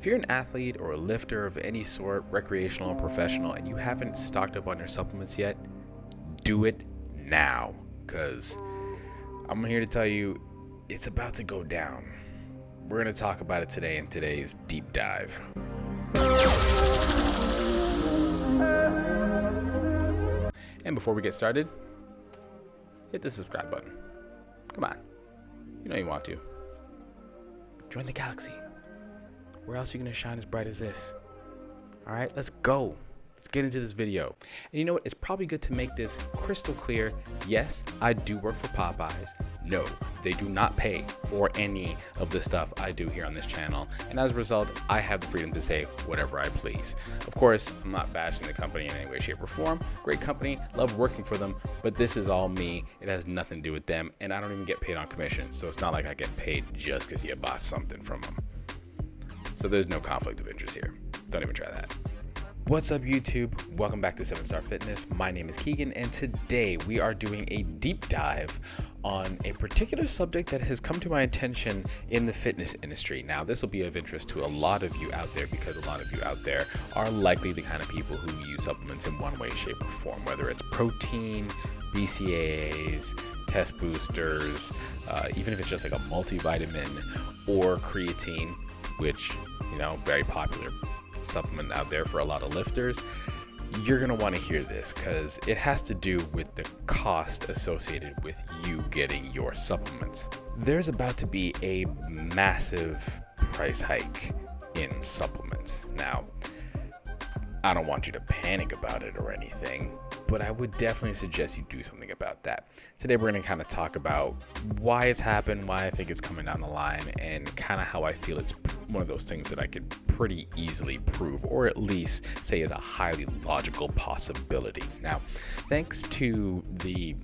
If you're an athlete or a lifter of any sort, recreational or professional, and you haven't stocked up on your supplements yet, do it now. Because I'm here to tell you it's about to go down. We're going to talk about it today in today's deep dive. And before we get started, hit the subscribe button. Come on. You know you want to. Join the galaxy. Where else are you going to shine as bright as this? All right, let's go. Let's get into this video. And you know what? It's probably good to make this crystal clear. Yes, I do work for Popeyes. No, they do not pay for any of the stuff I do here on this channel. And as a result, I have the freedom to say whatever I please. Of course, I'm not bashing the company in any way, shape, or form. Great company, love working for them, but this is all me. It has nothing to do with them, and I don't even get paid on commission. So it's not like I get paid just because you bought something from them. So there's no conflict of interest here. Don't even try that. What's up YouTube? Welcome back to 7 Star Fitness. My name is Keegan and today we are doing a deep dive on a particular subject that has come to my attention in the fitness industry. Now this will be of interest to a lot of you out there because a lot of you out there are likely the kind of people who use supplements in one way, shape, or form, whether it's protein, BCAAs, test boosters, uh, even if it's just like a multivitamin or creatine, which, you know, very popular supplement out there for a lot of lifters, you're going to want to hear this because it has to do with the cost associated with you getting your supplements. There's about to be a massive price hike in supplements. Now, I don't want you to panic about it or anything, but I would definitely suggest you do something about that. Today, we're going to kind of talk about why it's happened, why I think it's coming down the line, and kind of how I feel it's one of those things that I could pretty easily prove, or at least say is a highly logical possibility. Now, thanks to the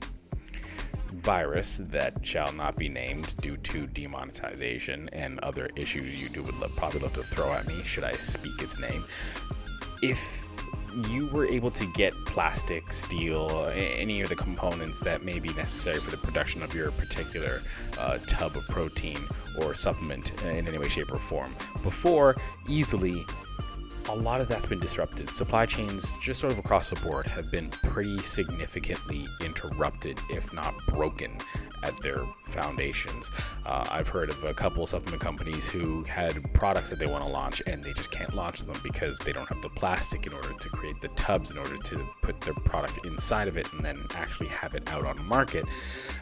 virus that shall not be named due to demonetization and other issues would love, probably love to throw at me should I speak its name. If you were able to get plastic, steel, any of the components that may be necessary for the production of your particular uh, tub of protein or supplement in any way, shape, or form before easily a lot of that's been disrupted. Supply chains, just sort of across the board, have been pretty significantly interrupted, if not broken, at their foundations. Uh, I've heard of a couple of supplement companies who had products that they want to launch and they just can't launch them because they don't have the plastic in order to create the tubs in order to put their product inside of it and then actually have it out on market.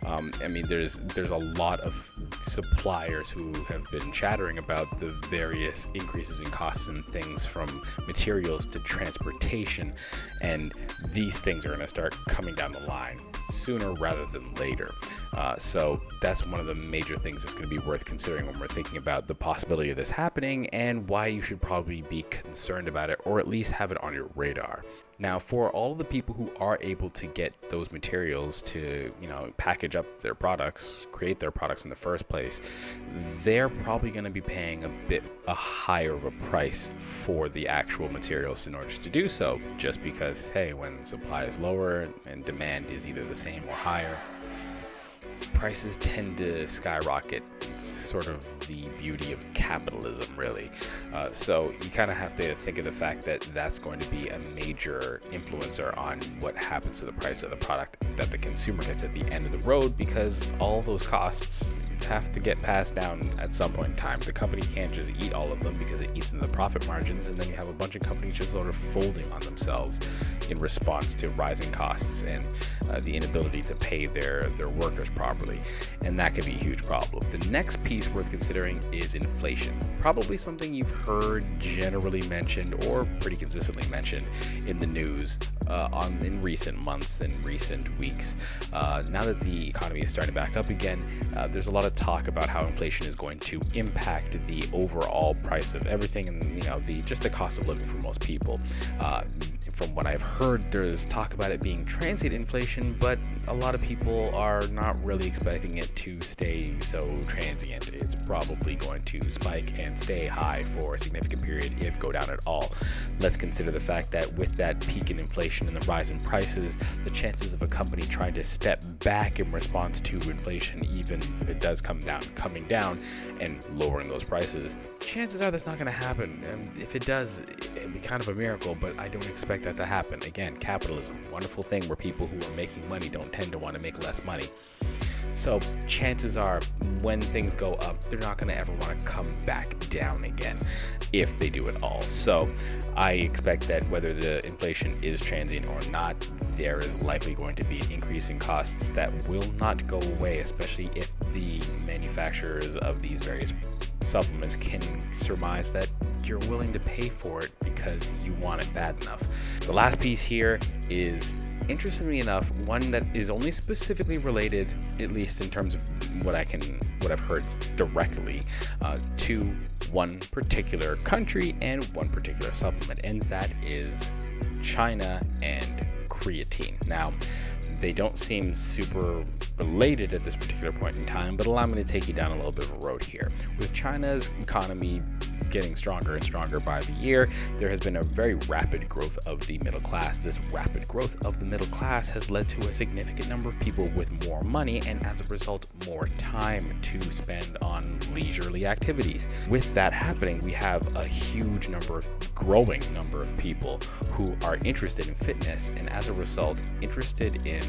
Um, I mean, there's there's a lot of suppliers who have been chattering about the various increases in costs and things from materials to transportation, and these things are going to start coming down the line sooner rather than later. Uh, so that's one of the major things that's going to be worth considering when we're thinking about the possibility of this happening and why you should probably be concerned about it or at least have it on your radar. Now, for all the people who are able to get those materials to, you know, package up their products, create their products in the first place, they're probably going to be paying a bit a higher of a price for the actual materials in order to do so, just because, hey, when supply is lower and demand is either the same or higher, prices tend to skyrocket. It's sort of the beauty of capitalism, really. Uh, so you kind of have to think of the fact that that's going to be a major influencer on what happens to the price of the product that the consumer gets at the end of the road because all those costs have to get passed down at some point in time. The company can't just eat all of them because it eats into the profit margins, and then you have a bunch of companies just sort of folding on themselves in response to rising costs and uh, the inability to pay their, their workers properly. And that could be a huge problem. The next piece worth considering is inflation. Probably something you've heard generally mentioned or pretty consistently mentioned in the news uh, on in recent months and recent weeks. Uh, now that the economy is starting back up again, uh, there's a lot of talk about how inflation is going to impact the overall price of everything and you know the just the cost of living for most people. Uh, from what I've heard, there's talk about it being transient inflation, but a lot of people are not really expecting it to stay so transient. It's probably going to spike and stay high for a significant period, if go down at all. Let's consider the fact that with that peak in inflation and the rise in prices, the chances of a company trying to step back in response to inflation, even if it does come down, coming down and lowering those prices, chances are that's not going to happen. And if it does, kind of a miracle, but I don't expect that to happen. Again, capitalism, wonderful thing where people who are making money don't tend to want to make less money. So chances are when things go up, they're not going to ever want to come back down again if they do at all. So I expect that whether the inflation is transient or not, there is likely going to be an increase in costs that will not go away, especially if the manufacturers of these various supplements can surmise that you're willing to pay for it because you want it bad enough. The last piece here is interestingly enough, one that is only specifically related, at least in terms of what I can, what I've heard directly, uh, to one particular country and one particular supplement, and that is China and creatine. Now, they don't seem super related at this particular point in time, but allow me to take you down a little bit of a road here. With China's economy getting stronger and stronger by the year, there has been a very rapid growth of the middle class. This rapid growth of the middle class has led to a significant number of people with more money and as a result, more time to spend on leisurely activities. With that happening, we have a huge number of growing number of people who are interested in fitness and as a result, interested in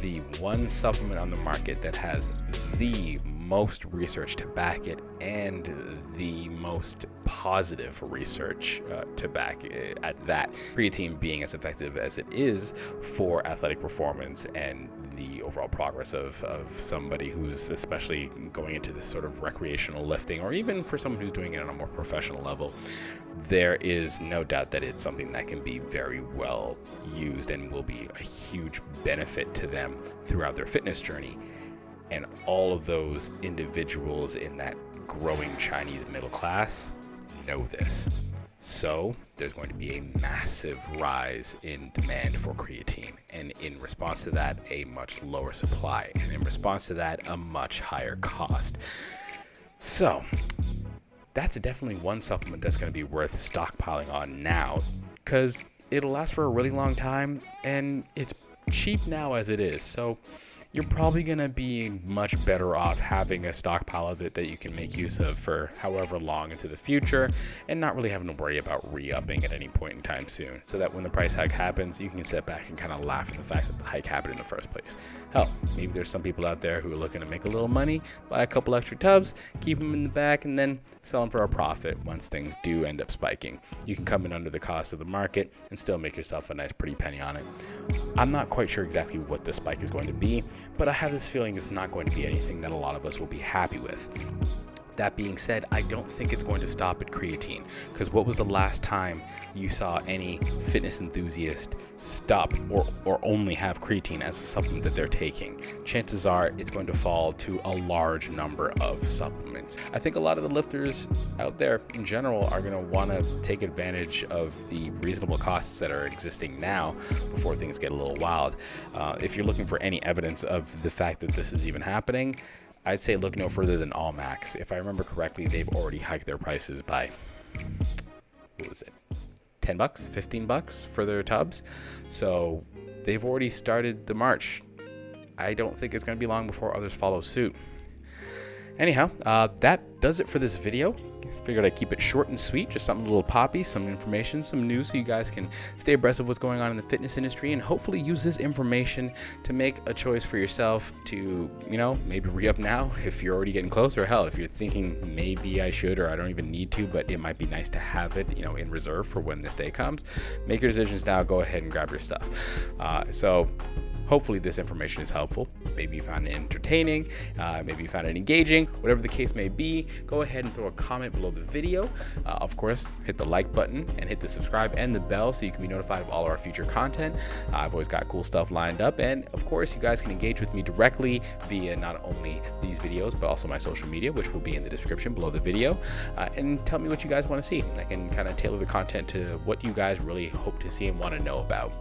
the one supplement on the market that has the most research to back it and the most positive research uh, to back it at that. Creatine being as effective as it is for athletic performance and the overall progress of, of somebody who's especially going into this sort of recreational lifting or even for someone who's doing it on a more professional level, there is no doubt that it's something that can be very well used and will be a huge benefit to them throughout their fitness journey. And all of those individuals in that growing Chinese middle class know this. So there's going to be a massive rise in demand for creatine. And in response to that, a much lower supply. And in response to that, a much higher cost. So that's definitely one supplement that's going to be worth stockpiling on now because it'll last for a really long time and it's cheap now as it is. So you're probably going to be much better off having a stockpile of it that you can make use of for however long into the future and not really having to worry about re-upping at any point in time soon so that when the price hike happens you can sit back and kind of laugh at the fact that the hike happened in the first place. Hell maybe there's some people out there who are looking to make a little money buy a couple extra tubs keep them in the back and then sell them for a profit once things do end up spiking. You can come in under the cost of the market and still make yourself a nice pretty penny on it. I'm not quite sure exactly what the spike is going to be but I have this feeling it's not going to be anything that a lot of us will be happy with. That being said, I don't think it's going to stop at creatine because what was the last time you saw any fitness enthusiast stop or, or only have creatine as a supplement that they're taking? Chances are it's going to fall to a large number of supplements. I think a lot of the lifters out there in general are going to want to take advantage of the reasonable costs that are existing now before things get a little wild. Uh, if you're looking for any evidence of the fact that this is even happening, I'd say look no further than Allmax. If I remember correctly, they've already hiked their prices by what was it? 10 bucks, 15 bucks for their tubs. So they've already started the march. I don't think it's going to be long before others follow suit. Anyhow, uh, that does it for this video. Figured I'd keep it short and sweet, just something a little poppy, some information, some news so you guys can stay abreast of what's going on in the fitness industry and hopefully use this information to make a choice for yourself to, you know, maybe re-up now if you're already getting close or hell, if you're thinking maybe I should or I don't even need to, but it might be nice to have it, you know, in reserve for when this day comes. Make your decisions now. Go ahead and grab your stuff. Uh, so Hopefully, this information is helpful. Maybe you found it entertaining, uh, maybe you found it engaging, whatever the case may be. Go ahead and throw a comment below the video. Uh, of course, hit the like button and hit the subscribe and the bell so you can be notified of all our future content. Uh, I've always got cool stuff lined up, and of course, you guys can engage with me directly via not only these videos but also my social media, which will be in the description below the video. Uh, and tell me what you guys want to see. I can kind of tailor the content to what you guys really hope to see and want to know about.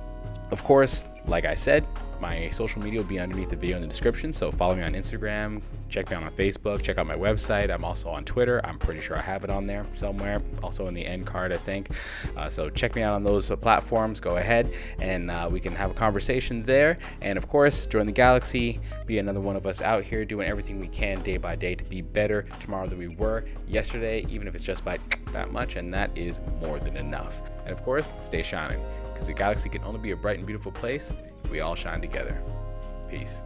Of course, like I said, my social media will be underneath the video in the description. So follow me on Instagram, check me out on Facebook, check out my website. I'm also on Twitter. I'm pretty sure I have it on there somewhere. Also in the end card, I think. Uh, so check me out on those platforms. Go ahead and uh, we can have a conversation there. And of course, join the galaxy. Be another one of us out here doing everything we can day by day to be better tomorrow than we were yesterday, even if it's just by that much. And that is more than enough. And of course, stay shining because the galaxy can only be a bright and beautiful place if we all shine together. Peace.